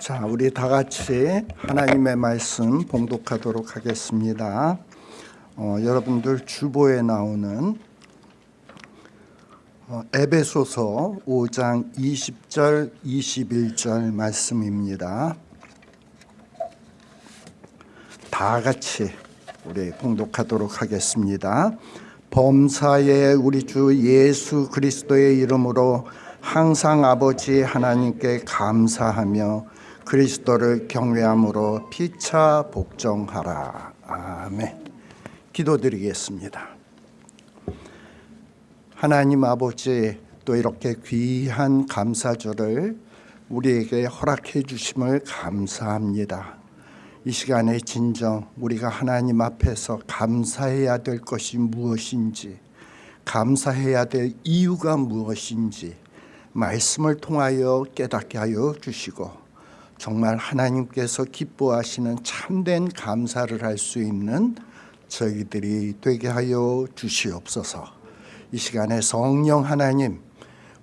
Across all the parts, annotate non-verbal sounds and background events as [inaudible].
자, 우리 다 같이 하나님의 말씀 봉독하도록 하겠습니다. 어, 여러분들 주보에 나오는 어, 에베소서 5장 20절 21절 말씀입니다. 다 같이 우리 봉독하도록 하겠습니다. 범사에 우리 주 예수 그리스도의 이름으로 항상 아버지 하나님께 감사하며 그리스도를 경외함으로 피차 복종하라. 아멘. 기도드리겠습니다. 하나님 아버지 또 이렇게 귀한 감사절을 우리에게 허락해 주심을 감사합니다. 이 시간에 진정 우리가 하나님 앞에서 감사해야 될 것이 무엇인지 감사해야 될 이유가 무엇인지 말씀을 통하여 깨닫게 하여 주시고 정말 하나님께서 기뻐하시는 참된 감사를 할 수 있는 저희들이 되게 하여 주시옵소서. 이 시간에 성령 하나님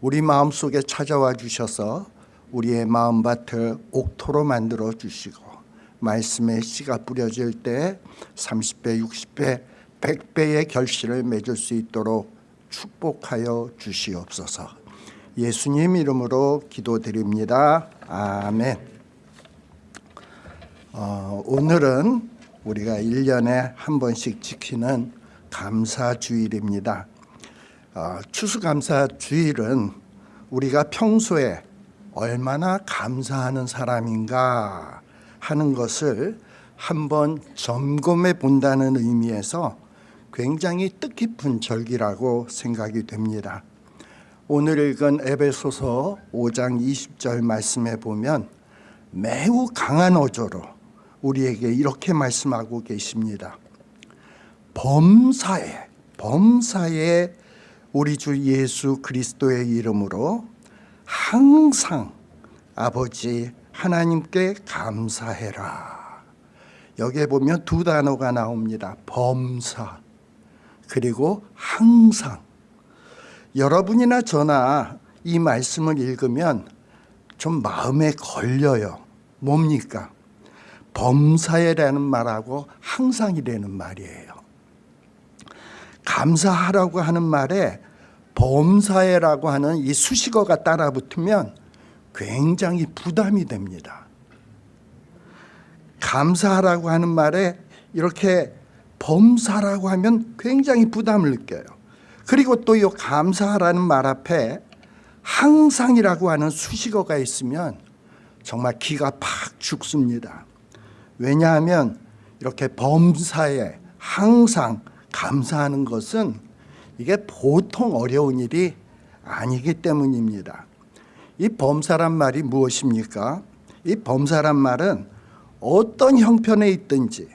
우리 마음속에 찾아와 주셔서 우리의 마음밭을 옥토로 만들어 주시고 말씀의 씨가 뿌려질 때 30배, 60배, 100배의 결실을 맺을 수 있도록 축복하여 주시옵소서. 예수님 이름으로 기도드립니다. 아멘. 어, 오늘은 우리가 1년에 한 번씩 지키는 감사주일입니다. 어, 추수감사주일은 우리가 평소에 얼마나 감사하는 사람인가 하는 것을 한번 점검해 본다는 의미에서 굉장히 뜻깊은 절기라고 생각이 됩니다. 오늘 읽은 에베소서 5장 20절 말씀에 보면 매우 강한 어조로 우리에게 이렇게 말씀하고 계십니다. 범사에 범사에 우리 주 예수 그리스도의 이름으로 항상 아버지 하나님께 감사해라. 여기에 보면 두 단어가 나옵니다. 범사 그리고 항상 여러분이나 저나 이 말씀을 읽으면 좀 마음에 걸려요. 뭡니까? 범사에라는 말하고 항상이라는 말이에요. 감사하라고 하는 말에 범사에라고 하는 이 수식어가 따라 붙으면 굉장히 부담이 됩니다. 감사하라고 하는 말에 이렇게 범사라고 하면 굉장히 부담을 느껴요. 그리고 또 이 감사하라는 말 앞에 항상이라고 하는 수식어가 있으면 정말 기가 팍 죽습니다. 왜냐하면 이렇게 범사에 항상 감사하는 것은 이게 보통 어려운 일이 아니기 때문입니다. 이 범사란 말이 무엇입니까? 이 범사란 말은 어떤 형편에 있든지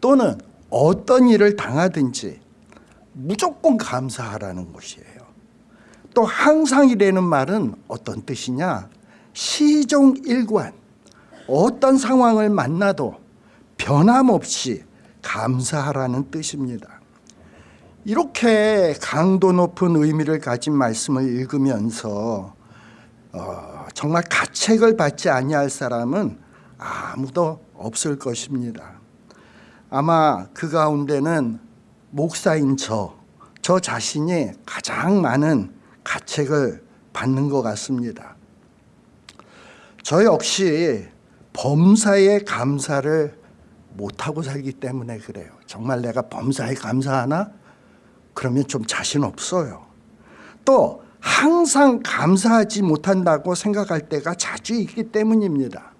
또는 어떤 일을 당하든지 무조건 감사하라는 것이에요. 또 항상이라는 말은 어떤 뜻이냐? 시종일관 어떤 상황을 만나도 변함없이 감사하라는 뜻입니다. 이렇게 강도 높은 의미를 가진 말씀을 읽으면서 어, 정말 가책을 받지 아니할 사람은 아무도 없을 것입니다. 아마 그 가운데는 목사인 저, 저 자신이 가장 많은 가책을 받는 것 같습니다. 저 역시 범사에 감사를 못하고 살기 때문에 그래요. 정말 내가 범사에 감사하나? 그러면 좀 자신 없어요. 또 항상 감사하지 못한다고 생각할 때가 자주 있기 때문입니다.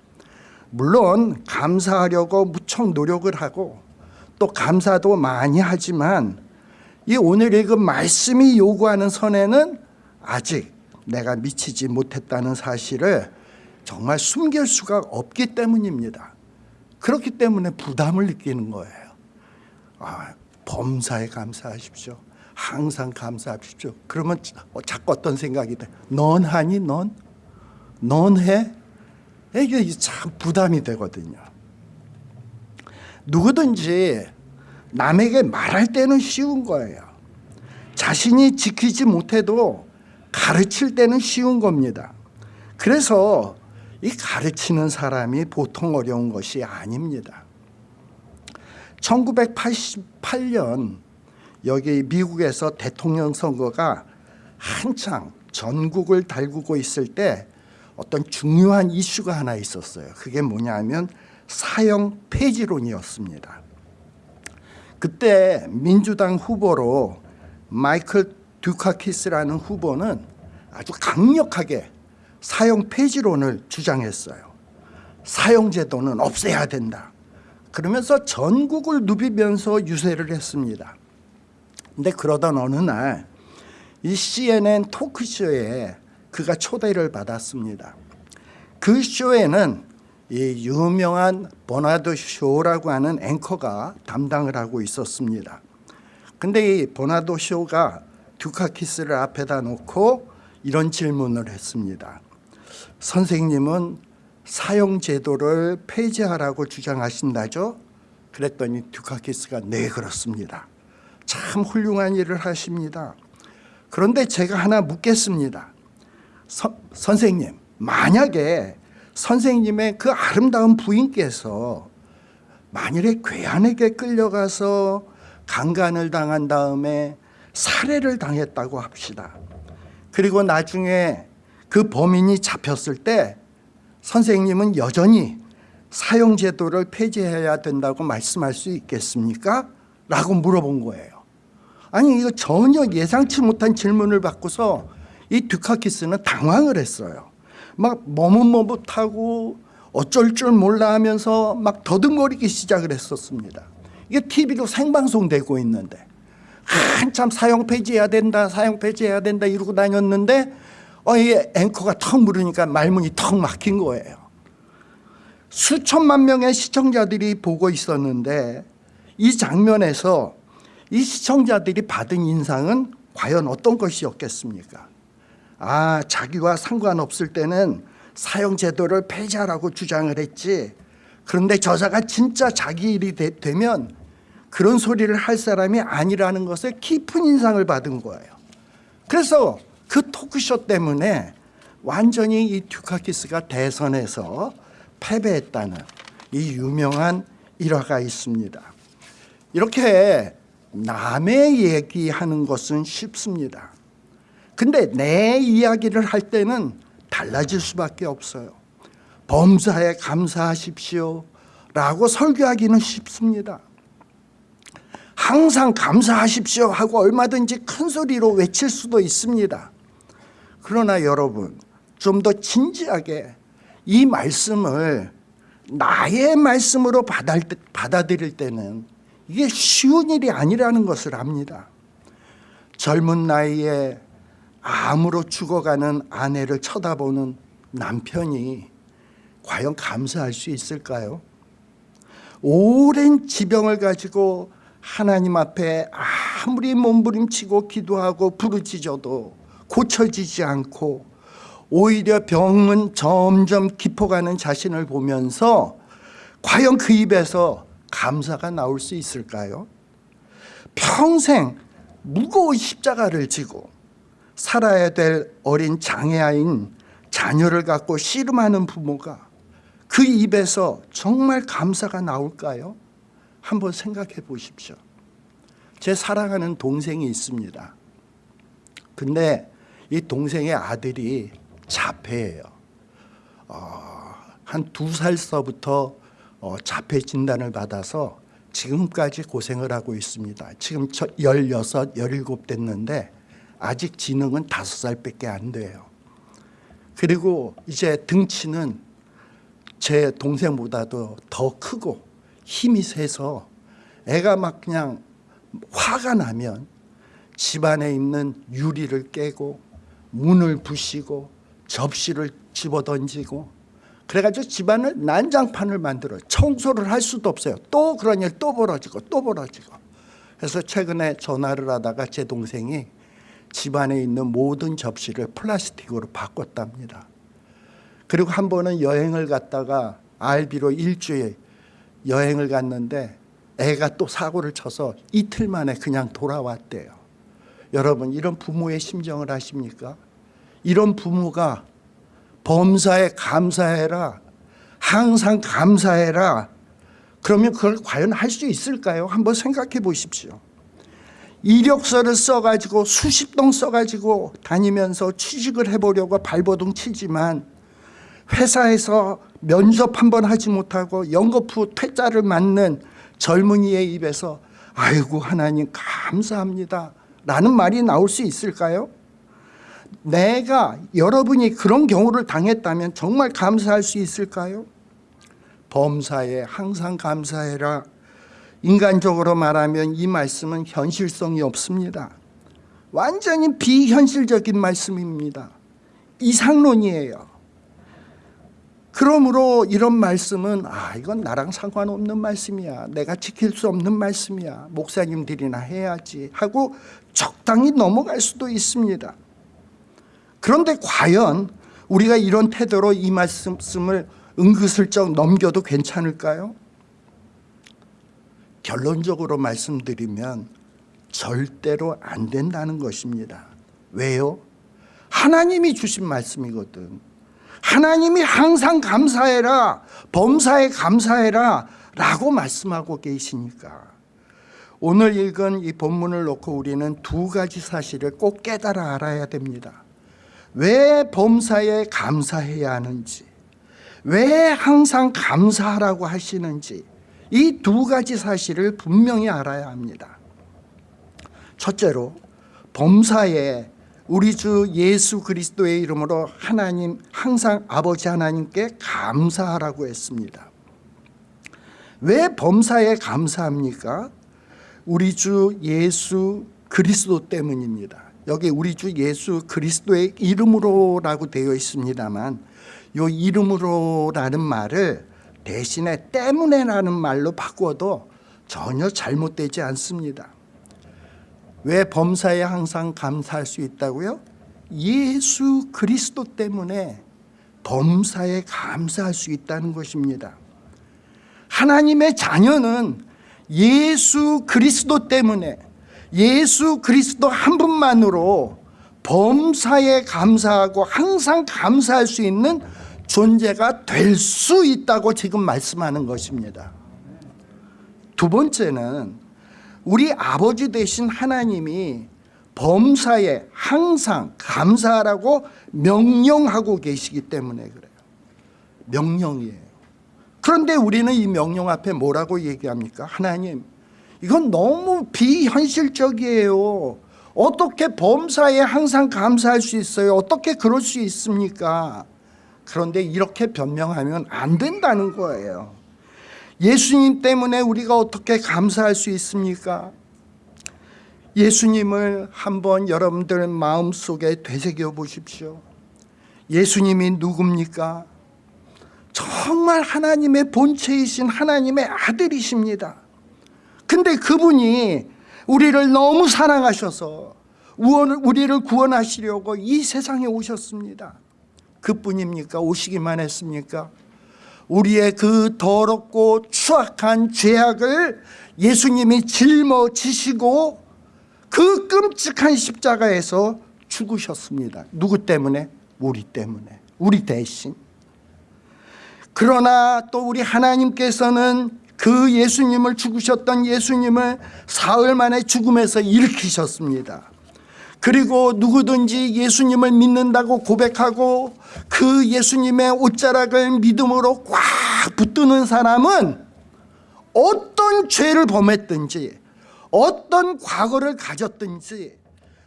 물론 감사하려고 무척 노력을 하고 또 감사도 많이 하지만 이 오늘 읽은 말씀이 요구하는 선에는 아직 내가 미치지 못했다는 사실을 정말 숨길 수가 없기 때문입니다. 그렇기 때문에 부담을 느끼는 거예요. 아, 범사에 감사하십시오. 항상 감사하십시오. 그러면 자꾸 어떤 생각이 돼? 넌 하니 넌? 넌 해? 이게 참 부담이 되거든요. 누구든지 남에게 말할 때는 쉬운 거예요. 자신이 지키지 못해도 가르칠 때는 쉬운 겁니다. 그래서 이 가르치는 사람이 보통 어려운 것이 아닙니다. 1988년 여기 미국에서 대통령 선거가 한창 전국을 달구고 있을 때 어떤 중요한 이슈가 하나 있었어요. 그게 뭐냐면 사형 폐지론이었습니다. 그때 민주당 후보로 마이클 듀카키스라는 후보는 아주 강력하게 사형 폐지론을 주장했어요. 사형제도는 없애야 된다. 그러면서 전국을 누비면서 유세를 했습니다. 근데 그러던 어느 날 이 CNN 토크쇼에 그가 초대를 받았습니다. 그 쇼에는 이 유명한 버나드 쇼라고 하는 앵커가 담당을 하고 있었습니다. 근데 이 버나드 쇼가 듀카키스를 앞에다 놓고 이런 질문을 했습니다. 선생님은 사형 제도를 폐지하라고 주장하신다죠? 그랬더니 듀카키스가 네 그렇습니다. 참 훌륭한 일을 하십니다. 그런데 제가 하나 묻겠습니다. 서, 선생님, 만약에 선생님의 그 아름다운 부인께서 만일에 괴한에게 끌려가서 강간을 당한 다음에 살해를 당했다고 합시다. 그리고 나중에 그 범인이 잡혔을 때 선생님은 여전히 사형제도를 폐지해야 된다고 말씀할 수 있겠습니까? 라고 물어본 거예요. 아니 이거 전혀 예상치 못한 질문을 받고서 이 듀카키스는 당황을 했어요. 막 머뭇머뭇하고 어쩔 줄 몰라 하면서 막 더듬거리기 시작을 했었습니다. 이게 TV로 생방송되고 있는데 한참 사형 폐지해야 된다 사형 폐지해야 된다 이러고 다녔는데 어, 이 앵커가 턱 물으니까 말문이 턱 막힌 거예요. 수천만 명의 시청자들이 보고 있었는데 이 장면에서 이 시청자들이 받은 인상은 과연 어떤 것이었겠습니까? 아, 자기와 상관없을 때는 사형제도를 폐지하라고 주장을 했지. 그런데 저자가 진짜 자기 일이 되, 면 그런 소리를 할 사람이 아니라는 것에 깊은 인상을 받은 거예요. 그래서 그 토크쇼 때문에 완전히 이 듀카키스가 대선에서 패배했다는 이 유명한 일화가 있습니다. 이렇게 남의 얘기하는 것은 쉽습니다. 근데 내 이야기를 할 때는 달라질 수밖에 없어요. 범사에 감사하십시오 라고 설교하기는 쉽습니다. 항상 감사하십시오 하고 얼마든지 큰 소리로 외칠 수도 있습니다. 그러나 여러분 좀 더 진지하게 이 말씀을 나의 말씀으로 받아들일 때는 이게 쉬운 일이 아니라는 것을 압니다. 젊은 나이에 암으로 죽어가는 아내를 쳐다보는 남편이 과연 감사할 수 있을까요? 오랜 지병을 가지고 하나님 앞에 아무리 몸부림치고 기도하고 부르짖어도 고쳐지지 않고 오히려 병은 점점 깊어가는 자신을 보면서 과연 그 입에서 감사가 나올 수 있을까요? 평생 무거운 십자가를 지고 살아야 될 어린 장애아인 자녀를 갖고 씨름하는 부모가 그 입에서 정말 감사가 나올까요? 한번 생각해 보십시오. 제 사랑하는 동생이 있습니다. 근데 이 동생의 아들이 자폐예요. 어, 한두 살서부터 어, 자폐 진단을 받아서 지금까지 고생을 하고 있습니다. 지금 16, 17 됐는데 아직 지능은 5살밖에 안 돼요. 그리고 이제 등치는 제 동생보다도 더 크고 힘이 세서 애가 막 그냥 화가 나면 집안에 있는 유리를 깨고 문을 부시고 접시를 집어던지고 그래가지고 집안을 난장판을 만들어 청소를 할 수도 없어요. 또 그런 일 또 벌어지고 또 벌어지고. 그래서 최근에 전화를 하다가 제 동생이 집안에 있는 모든 접시를 플라스틱으로 바꿨답니다. 그리고 한 번은 여행을 갔다가 알비로 일주일 여행을 갔는데 애가 또 사고를 쳐서 이틀 만에 그냥 돌아왔대요. 여러분 이런 부모의 심정을 아십니까? 이런 부모가 범사에 감사해라. 항상 감사해라. 그러면 그걸 과연 할 수 있을까요? 한번 생각해 보십시오. 이력서를 써가지고 수십 동 써가지고 다니면서 취직을 해보려고 발버둥 치지만 회사에서 면접 한 번 하지 못하고 연거푸 퇴짜를 맞는 젊은이의 입에서 아이고 하나님 감사합니다 라는 말이 나올 수 있을까요? 내가 여러분이 그런 경우를 당했다면 정말 감사할 수 있을까요? 범사에 항상 감사해라 인간적으로 말하면 이 말씀은 현실성이 없습니다. 완전히 비현실적인 말씀입니다. 이상론이에요. 그러므로 이런 말씀은 아 이건 나랑 상관없는 말씀이야. 내가 지킬 수 없는 말씀이야. 목사님들이나 해야지 하고 적당히 넘어갈 수도 있습니다. 그런데 과연 우리가 이런 태도로 이 말씀을 은근슬쩍 넘겨도 괜찮을까요? 결론적으로 말씀드리면 절대로 안 된다는 것입니다. 왜요? 하나님이 주신 말씀이거든. 하나님이 항상 감사해라, 범사에 감사해라 라고 말씀하고 계시니까. 오늘 읽은 이 본문을 놓고 우리는 두 가지 사실을 꼭 깨달아 알아야 됩니다. 왜 범사에 감사해야 하는지, 왜 항상 감사하라고 하시는지, 이 두 가지 사실을 분명히 알아야 합니다. 첫째로 범사에 우리 주 예수 그리스도의 이름으로 하나님 항상 아버지 하나님께 감사하라고 했습니다. 왜 범사에 감사합니까? 우리 주 예수 그리스도 때문입니다. 여기 우리 주 예수 그리스도의 이름으로라고 되어 있습니다만 이 이름으로라는 말을 대신에 때문에라는 말로 바꾸어도 전혀 잘못되지 않습니다. 왜 범사에 항상 감사할 수 있다고요? 예수 그리스도 때문에 범사에 감사할 수 있다는 것입니다. 하나님의 자녀는 예수 그리스도 때문에 예수 그리스도 한 분만으로 범사에 감사하고 항상 감사할 수 있는 존재가 될 수 있다고 지금 말씀하는 것입니다. 두 번째는 우리 아버지 되신 하나님이 범사에 항상 감사하라고 명령하고 계시기 때문에 그래요. 명령이에요. 그런데 우리는 이 명령 앞에 뭐라고 얘기합니까? 하나님, 이건 너무 비현실적이에요. 어떻게 범사에 항상 감사할 수 있어요? 어떻게 그럴 수 있습니까? 그런데 이렇게 변명하면 안 된다는 거예요. 예수님 때문에 우리가 어떻게 감사할 수 있습니까? 예수님을 한번 여러분들 마음속에 되새겨 보십시오. 예수님이 누굽니까? 정말 하나님의 본체이신 하나님의 아들이십니다. 근데 그분이 우리를 너무 사랑하셔서 우리를 구원하시려고 이 세상에 오셨습니다. 그뿐입니까? 오시기만 했습니까? 우리의 그 더럽고 추악한 죄악을 예수님이 짊어지시고 그 끔찍한 십자가에서 죽으셨습니다. 누구 때문에? 우리 때문에. 우리 대신. 그러나 또 우리 하나님께서는 그 예수님을 죽으셨던 예수님을 사흘 만에 죽음에서 일으키셨습니다. 그리고 누구든지 예수님을 믿는다고 고백하고 그 예수님의 옷자락을 믿음으로 꽉 붙드는 사람은 어떤 죄를 범했든지 어떤 과거를 가졌든지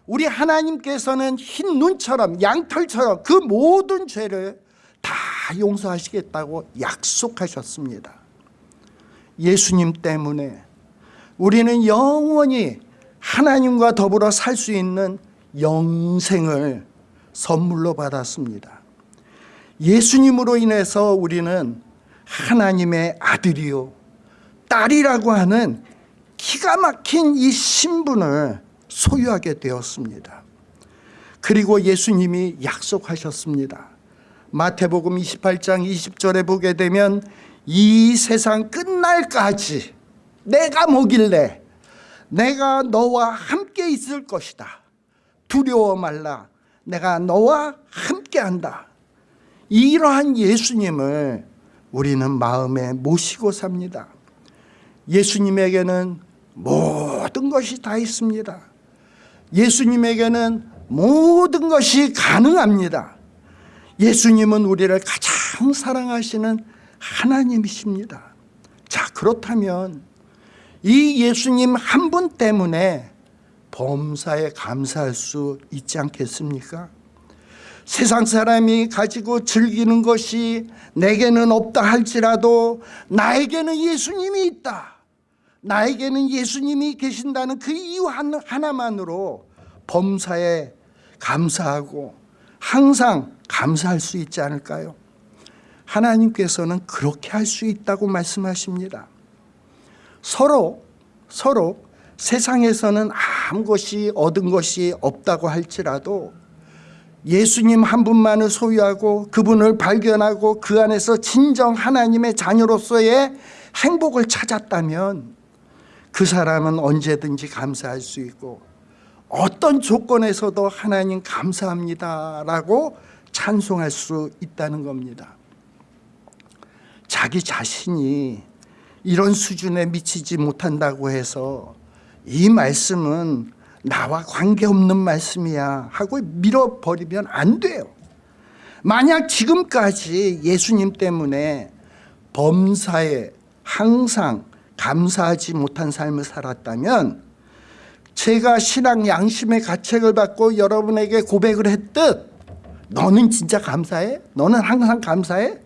우리 하나님께서는 흰 눈처럼 양털처럼 그 모든 죄를 다 용서하시겠다고 약속하셨습니다. 예수님 때문에 우리는 영원히 하나님과 더불어 살 수 있는 영생을 선물로 받았습니다. 예수님으로 인해서 우리는 하나님의 아들이요 딸이라고 하는 기가 막힌 이 신분을 소유하게 되었습니다. 그리고 예수님이 약속하셨습니다. 마태복음 28장 20절에 보게 되면 이 세상 끝날까지 내가 뭐길래 내가 너와 함께 있을 것이다. 두려워 말라. 내가 너와 함께 한다. 이러한 예수님을 우리는 마음에 모시고 삽니다. 예수님에게는 모든 것이 다 있습니다. 예수님에게는 모든 것이 가능합니다. 예수님은 우리를 가장 사랑하시는 하나님이십니다. 자, 그렇다면 이 예수님 한 분 때문에 범사에 감사할 수 있지 않겠습니까? 세상 사람이 가지고 즐기는 것이 내게는 없다 할지라도 나에게는 예수님이 있다. 나에게는 예수님이 계신다는 그 이유 하나만으로 범사에 감사하고 항상 감사할 수 있지 않을까요? 하나님께서는 그렇게 할 수 있다고 말씀하십니다. 서로 서로 세상에서는 아무 것이 얻은 것이 없다고 할지라도 예수님 한 분만을 소유하고 그분을 발견하고 그 안에서 진정 하나님의 자녀로서의 행복을 찾았다면 그 사람은 언제든지 감사할 수 있고 어떤 조건에서도 하나님 감사합니다라고 찬송할 수 있다는 겁니다. 자기 자신이 이런 수준에 미치지 못한다고 해서 이 말씀은 나와 관계없는 말씀이야 하고 밀어버리면 안 돼요. 만약 지금까지 예수님 때문에 범사에 항상 감사하지 못한 삶을 살았다면 제가 신앙 양심의 가책을 받고 여러분에게 고백을 했듯 너는 진짜 감사해? 너는 항상 감사해?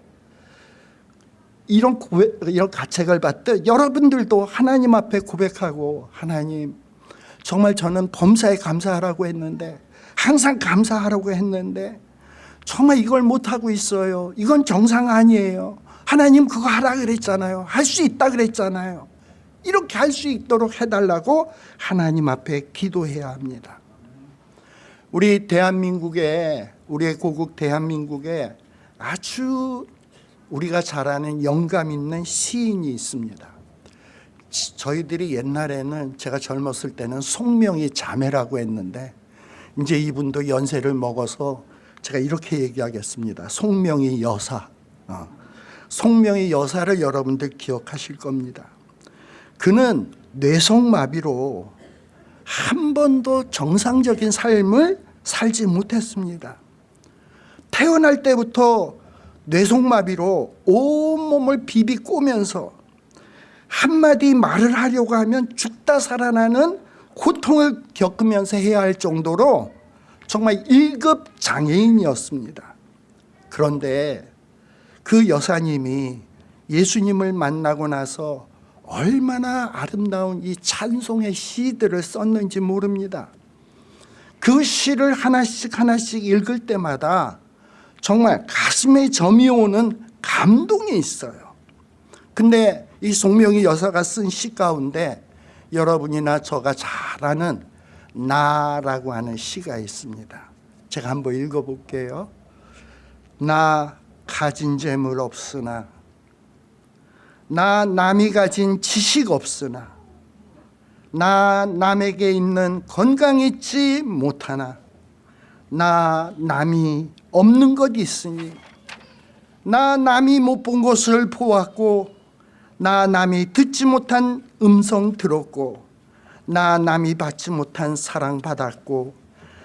이런 고백, 이런 가책을 받듯 여러분들도 하나님 앞에 고백하고 하나님 정말 저는 범사에 감사하라고 했는데 항상 감사하라고 했는데 정말 이걸 못하고 있어요. 이건 정상 아니에요. 하나님 그거 하라 그랬잖아요. 할 수 있다 그랬잖아요. 이렇게 할 수 있도록 해달라고 하나님 앞에 기도해야 합니다. 우리 대한민국에 우리의 고국 대한민국에 아주 우리가 잘 아는 영감 있는 시인이 있습니다. 저희들이 옛날에는 제가 젊었을 때는 송명이 자매라고 했는데 이제 이분도 연세를 먹어서 제가 이렇게 얘기하겠습니다. 송명이 여사. 어. 송명이 여사를 여러분들 기억하실 겁니다. 그는 뇌성마비로 한 번도 정상적인 삶을 살지 못했습니다. 태어날 때부터 뇌성마비로 온몸을 비비 꼬면서 한마디 말을 하려고 하면 죽다 살아나는 고통을 겪으면서 해야 할 정도로 정말 1급 장애인이었습니다. 그런데 그 여사님이 예수님을 만나고 나서 얼마나 아름다운 이 찬송의 시들을 썼는지 모릅니다. 그 시를 하나씩 하나씩 읽을 때마다 정말 가슴에 점이 오는 감동이 있어요. 근데 이 송명희 여사가 쓴 시 가운데 여러분이나 저가 잘 아는 나라고 하는 시가 있습니다. 제가 한번 읽어볼게요. 나 가진 재물 없으나 나 남이 가진 지식 없으나 나 남에게 있는 건강 있지 못하나 나 남이 없는 것 있으니 나 남이 못 본 것을 보았고 나 남이 듣지 못한 음성 들었고 나 남이 받지 못한 사랑 받았고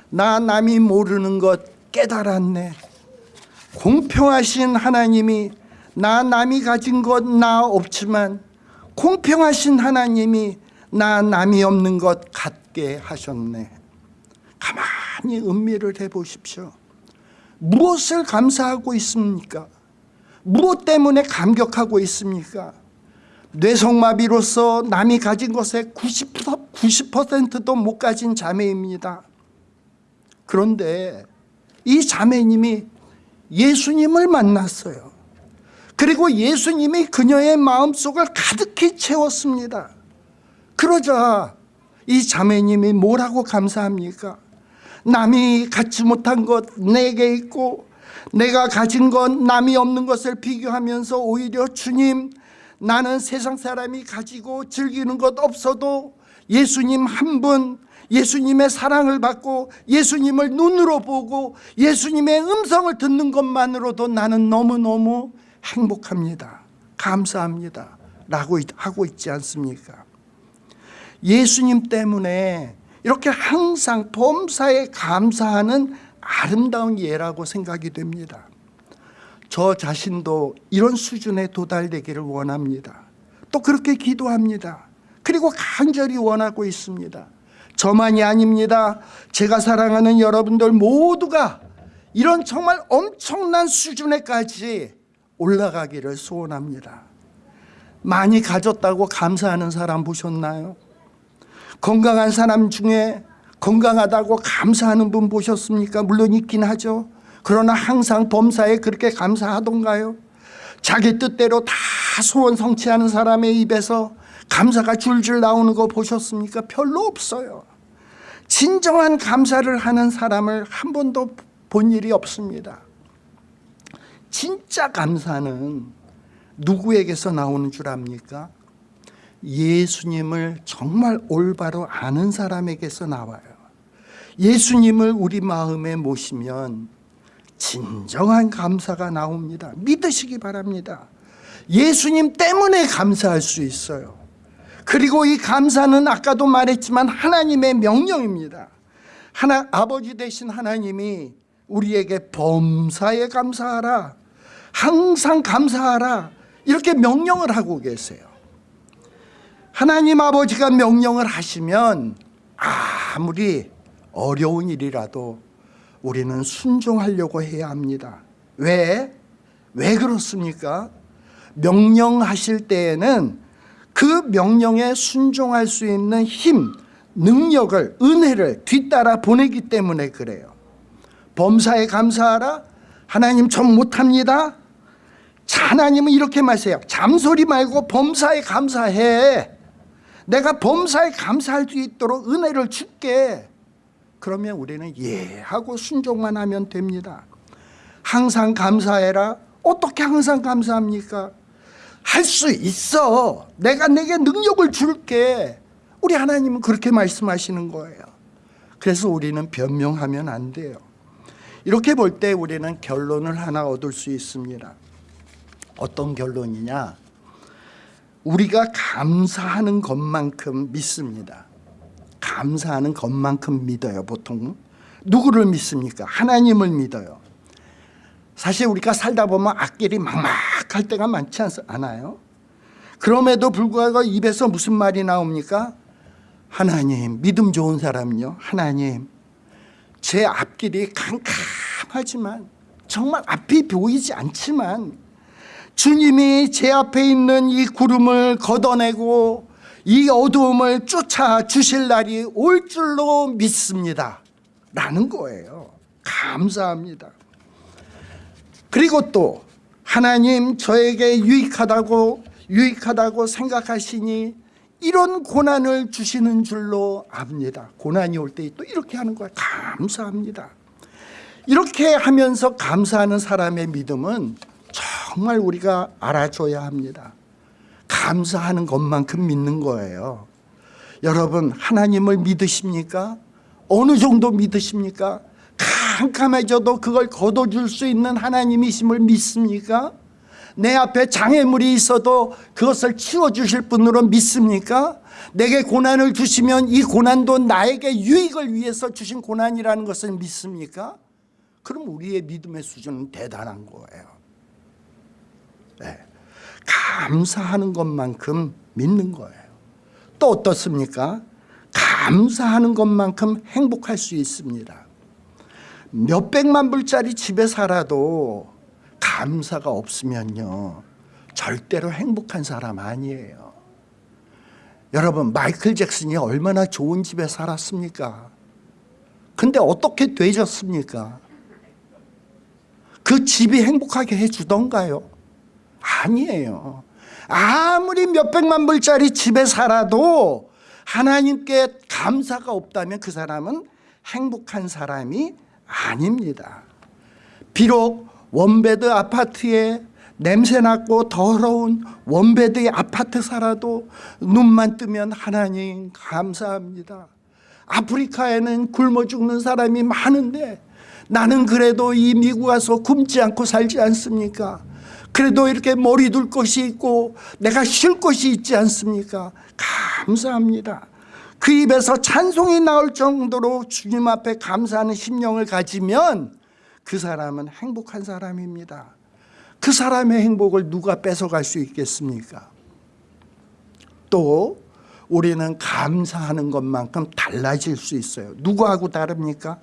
나 남이 모르는 것 깨달았네. 공평하신 하나님이 나 남이 가진 것 나 없지만 공평하신 하나님이 나 남이 없는 것 갖게 하셨네 가만히 음미를 해보십시오 무엇을 감사하고 있습니까? 무엇 때문에 감격하고 있습니까? 뇌성마비로서 남이 가진 것의 90%, 90%도 못 가진 자매입니다. 그런데 이 자매님이 예수님을 만났어요. 그리고 예수님이 그녀의 마음속을 가득히 채웠습니다. 그러자 이 자매님이 뭐라고 감사합니까? 남이 갖지 못한 것 내게 있고 내가 가진 건 남이 없는 것을 비교하면서 오히려 주님 나는 세상 사람이 가지고 즐기는 것 없어도 예수님 한 분 예수님의 사랑을 받고 예수님을 눈으로 보고 예수님의 음성을 듣는 것만으로도 나는 너무너무 행복합니다. 감사합니다. 라고 하고 있지 않습니까? 예수님 때문에 이렇게 항상 범사에 감사하는 아름다운 예라고 생각이 됩니다. 저 자신도 이런 수준에 도달되기를 원합니다. 또 그렇게 기도합니다. 그리고 간절히 원하고 있습니다. 저만이 아닙니다. 제가 사랑하는 여러분들 모두가 이런 정말 엄청난 수준에까지 올라가기를 소원합니다. 많이 가졌다고 감사하는 사람 보셨나요? 건강한 사람 중에 건강하다고 감사하는 분 보셨습니까? 물론 있긴 하죠. 그러나 항상 범사에 그렇게 감사하던가요? 자기 뜻대로 다 소원 성취하는 사람의 입에서 감사가 줄줄 나오는 거 보셨습니까? 별로 없어요. 진정한 감사를 하는 사람을 한 번도 본 일이 없습니다. 진짜 감사는 누구에게서 나오는 줄 압니까? 예수님을 정말 올바로 아는 사람에게서 나와요. 예수님을 우리 마음에 모시면 진정한 감사가 나옵니다. 믿으시기 바랍니다. 예수님 때문에 감사할 수 있어요. 그리고 이 감사는 아까도 말했지만 하나님의 명령입니다. 하나 아버지 되신 하나님이 우리에게 범사에 감사하라. 항상 감사하라. 이렇게 명령을 하고 계세요. 하나님 아버지가 명령을 하시면 아무리 어려운 일이라도 우리는 순종하려고 해야 합니다. 왜? 왜 그렇습니까? 명령하실 때에는 그 명령에 순종할 수 있는 힘, 능력을, 은혜를 뒤따라 보내기 때문에 그래요. 범사에 감사하라? 하나님 전 못합니다. 자, 하나님은 이렇게 말해요. 잠소리 말고 범사에 감사해. 내가 범사에 감사할 수 있도록 은혜를 줄게. 그러면 우리는 예 하고 순종만 하면 됩니다. 항상 감사해라. 어떻게 항상 감사합니까? 할 수 있어. 내가 내게 능력을 줄게. 우리 하나님은 그렇게 말씀하시는 거예요. 그래서 우리는 변명하면 안 돼요. 이렇게 볼 때 우리는 결론을 하나 얻을 수 있습니다. 어떤 결론이냐? 우리가 감사하는 것만큼 믿습니다. 감사하는 것만큼 믿어요, 보통. 누구를 믿습니까? 하나님을 믿어요. 사실 우리가 살다 보면 앞길이 막막할 때가 많지 않아요? 그럼에도 불구하고 입에서 무슨 말이 나옵니까? 하나님, 믿음 좋은 사람요. 하나님, 제 앞길이 캄캄하지만 정말 앞이 보이지 않지만 주님이 제 앞에 있는 이 구름을 걷어내고 이 어두움을 쫓아 주실 날이 올 줄로 믿습니다. 라는 거예요. 감사합니다. 그리고 또 하나님 저에게 유익하다고 유익하다고 생각하시니 이런 고난을 주시는 줄로 압니다. 고난이 올 때 또 이렇게 하는 거예요. 감사합니다. 이렇게 하면서 감사하는 사람의 믿음은 정말 우리가 알아줘야 합니다. 감사하는 것만큼 믿는 거예요. 여러분 하나님을 믿으십니까? 어느 정도 믿으십니까? 캄캄해져도 그걸 걷어줄 수 있는 하나님이심을 믿습니까? 내 앞에 장애물이 있어도 그것을 치워주실 분으로 믿습니까? 내게 고난을 주시면 이 고난도 나에게 유익을 위해서 주신 고난이라는 것을 믿습니까? 그럼 우리의 믿음의 수준은 대단한 거예요. 네. 감사하는 것만큼 믿는 거예요. 또 어떻습니까? 감사하는 것만큼 행복할 수 있습니다. 몇 백만 불짜리 집에 살아도 감사가 없으면요. 절대로 행복한 사람 아니에요. 여러분 마이클 잭슨이 얼마나 좋은 집에 살았습니까? 근데 어떻게 되졌습니까? 그 집이 행복하게 해주던가요? 아니에요. 아무리 몇백만 불짜리 집에 살아도 하나님께 감사가 없다면 그 사람은 행복한 사람이 아닙니다. 비록 one bed 아파트에 냄새나고 더러운 one bed의 아파트 살아도 눈만 뜨면 하나님 감사합니다. 아프리카에는 굶어 죽는 사람이 많은데 나는 그래도 이 미국 와서 굶지 않고 살지 않습니까? 그래도 이렇게 머리 둘 곳이 있고 내가 쉴 곳이 있지 않습니까? 감사합니다. 그 입에서 찬송이 나올 정도로 주님 앞에 감사하는 심령을 가지면 그 사람은 행복한 사람입니다. 그 사람의 행복을 누가 뺏어갈 수 있겠습니까? 또 우리는 감사하는 것만큼 달라질 수 있어요. 누구하고 다릅니까?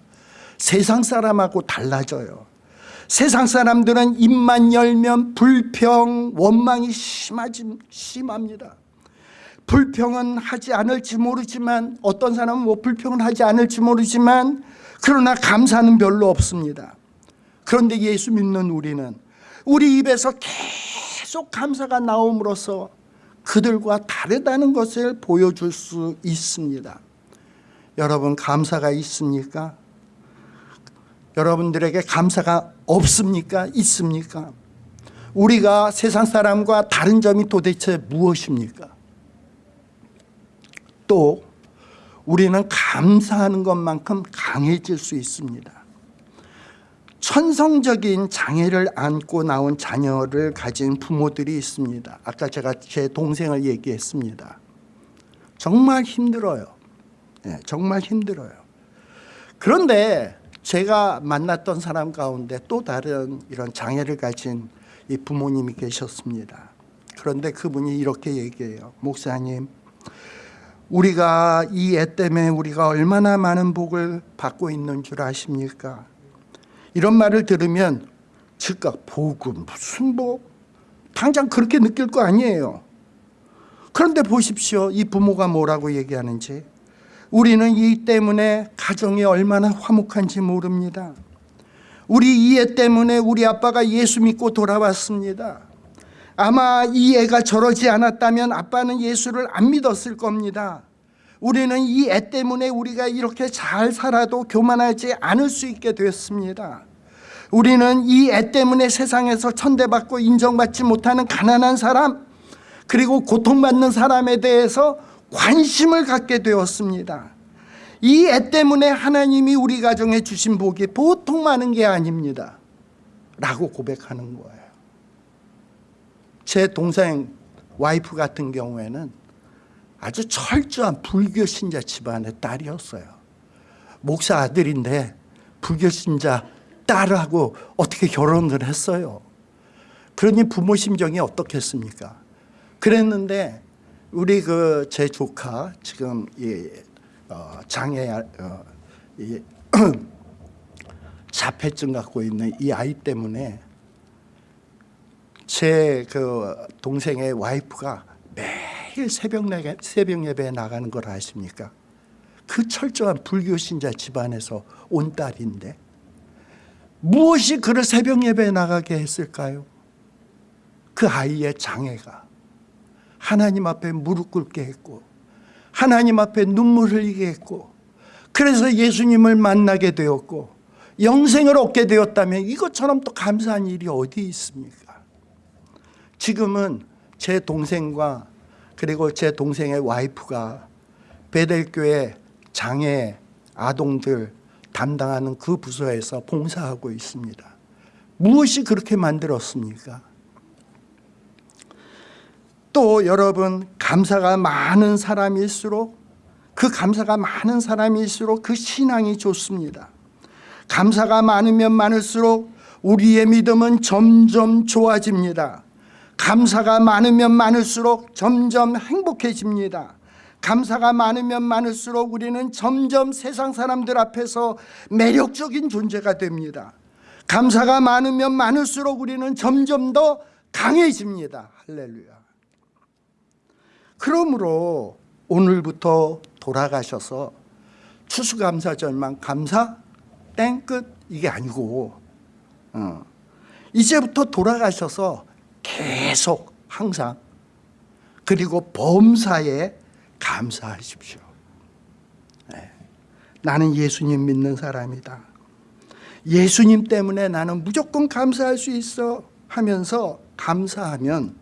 세상 사람하고 달라져요. 세상 사람들은 입만 열면 불평, 원망이 심하지, 심합니다. 불평은 하지 않을지 모르지만 어떤 사람은 뭐 불평은 하지 않을지 모르지만 그러나 감사는 별로 없습니다. 그런데 예수 믿는 우리는 우리 입에서 계속 감사가 나옴으로써 그들과 다르다는 것을 보여줄 수 있습니다. 여러분 감사가 있습니까? 여러분들에게 감사가 없습니까? 있습니까? 우리가 세상 사람과 다른 점이 도대체 무엇입니까? 또 우리는 감사하는 것만큼 강해질 수 있습니다. 천성적인 장애를 안고 나온 자녀를 가진 부모들이 있습니다. 아까 제가 제 동생을 얘기했습니다. 정말 힘들어요. 네, 정말 힘들어요. 그런데 제가 만났던 사람 가운데 또 다른 이런 장애를 가진 이 부모님이 계셨습니다. 그런데 그분이 이렇게 얘기해요. 목사님, 우리가 이 애 때문에 우리가 얼마나 많은 복을 받고 있는 줄 아십니까? 이런 말을 들으면 즉각 복음 무슨 복? 당장 그렇게 느낄 거 아니에요. 그런데 보십시오. 이 부모가 뭐라고 얘기하는지. 우리는 이 때문에 가정이 얼마나 화목한지 모릅니다. 우리 이애 때문에 우리 아빠가 예수 믿고 돌아왔습니다. 아마 이 애가 저러지 않았다면 아빠는 예수를 안 믿었을 겁니다. 우리는 이 애 때문에 우리가 이렇게 잘 살아도 교만하지 않을 수 있게 됐습니다. 우리는 이 애 때문에 세상에서 천대받고 인정받지 못하는 가난한 사람 그리고 고통받는 사람에 대해서 관심을 갖게 되었습니다. 이 애 때문에 하나님이 우리 가정에 주신 복이 보통 많은 게 아닙니다. 라고 고백하는 거예요. 제 동생 와이프 같은 경우에는 아주 철저한 불교 신자 집안의 딸이었어요. 목사 아들인데 불교 신자 딸하고 어떻게 결혼을 했어요. 그러니 부모 심정이 어떻겠습니까? 그랬는데 우리 그 제 조카 지금 이 어, 장애 어, 이 [clears throat] 자폐증 갖고 있는 이 아이 때문에 제 그 동생의 와이프가 매일 새벽 내 새벽 예배에 나가는 걸 아십니까? 그 철저한 불교 신자 집안에서 온 딸인데 무엇이 그를 새벽 예배에 나가게 했을까요? 그 아이의 장애가 하나님 앞에 무릎 꿇게 했고 하나님 앞에 눈물 흘리게 했고 그래서 예수님을 만나게 되었고 영생을 얻게 되었다면 이것처럼 또 감사한 일이 어디 있습니까? 지금은 제 동생과 그리고 제 동생의 와이프가 베델교회 장애 아동들 담당하는 그 부서에서 봉사하고 있습니다. 무엇이 그렇게 만들었습니까? 또 여러분 감사가 많은 사람일수록 그 감사가 많은 사람일수록 그 신앙이 좋습니다. 감사가 많으면 많을수록 우리의 믿음은 점점 좋아집니다. 감사가 많으면 많을수록 점점 행복해집니다. 감사가 많으면 많을수록 우리는 점점 세상 사람들 앞에서 매력적인 존재가 됩니다. 감사가 많으면 많을수록 우리는 점점 더 강해집니다. 할렐루야. 그러므로 오늘부터 돌아가셔서 추수감사절만 감사 땡끝 이게 아니고 어. 이제부터 돌아가셔서 계속 항상 그리고 범사에 감사하십시오. 네. 나는 예수님 믿는 사람이다. 예수님 때문에 나는 무조건 감사할 수 있어 하면서 감사하면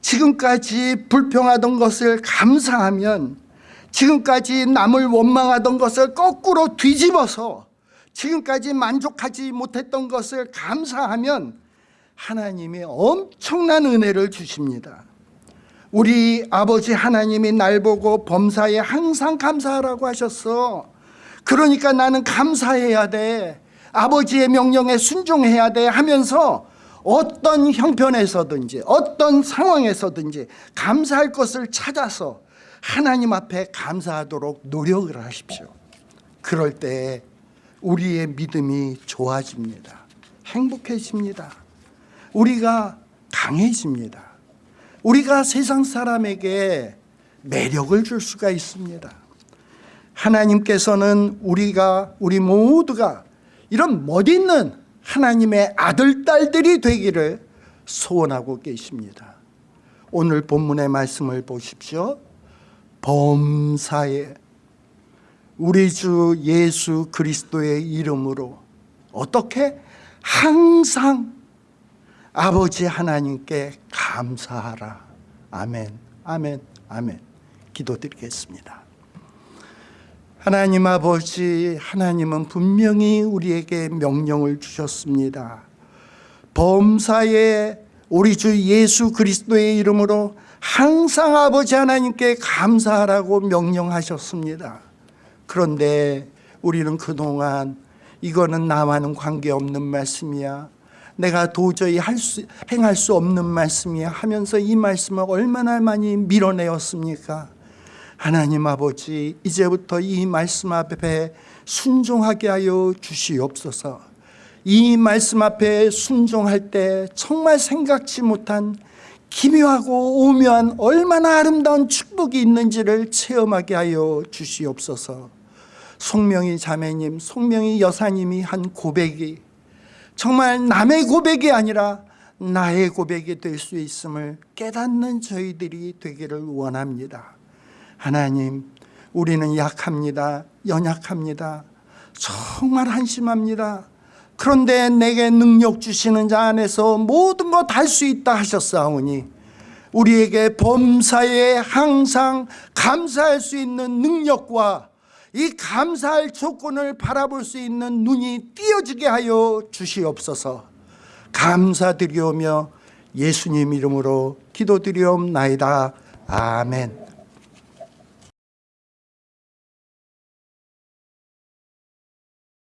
지금까지 불평하던 것을 감사하면 지금까지 남을 원망하던 것을 거꾸로 뒤집어서 지금까지 만족하지 못했던 것을 감사하면 하나님이 엄청난 은혜를 주십니다. 우리 아버지 하나님이 날 보고 범사에 항상 감사하라고 하셨어. 그러니까 나는 감사해야 돼. 아버지의 명령에 순종해야 돼 하면서 어떤 형편에서든지 어떤 상황에서든지 감사할 것을 찾아서 하나님 앞에 감사하도록 노력을 하십시오. 그럴 때 우리의 믿음이 좋아집니다. 행복해집니다. 우리가 강해집니다. 우리가 세상 사람에게 매력을 줄 수가 있습니다. 하나님께서는 우리가 우리 모두가 이런 멋있는 하나님의 아들 딸들이 되기를 소원하고 계십니다. 오늘 본문의 말씀을 보십시오. 범사에 우리 주 예수 그리스도의 이름으로 어떻게 항상 아버지 하나님께 감사하라. 아멘, 아멘, 아멘. 기도드리겠습니다. 하나님 아버지, 하나님은 분명히 우리에게 명령을 주셨습니다. 범사에 우리 주 예수 그리스도의 이름으로 항상 아버지 하나님께 감사하라고 명령하셨습니다. 그런데 우리는 그동안 이거는 나와는 관계없는 말씀이야. 내가 도저히 할 수, 행할 수 없는 말씀이야 하면서 이 말씀을 얼마나 많이 밀어내었습니까? 하나님 아버지 이제부터 이 말씀 앞에 순종하게 하여 주시옵소서. 이 말씀 앞에 순종할 때 정말 생각지 못한 기묘하고 오묘한 얼마나 아름다운 축복이 있는지를 체험하게 하여 주시옵소서. 송명희 자매님, 송명희 여사님이 한 고백이 정말 남의 고백이 아니라 나의 고백이 될 수 있음을 깨닫는 저희들이 되기를 원합니다 하나님 우리는 약합니다 연약합니다 정말 한심합니다. 그런데 내게 능력 주시는 자 안에서 모든 것 할 수 있다 하셨사오니 우리에게 범사에 항상 감사할 수 있는 능력과 이 감사할 조건을 바라볼 수 있는 눈이 띄어지게 하여 주시옵소서. 감사드리오며 예수님 이름으로 기도드리옵나이다. 아멘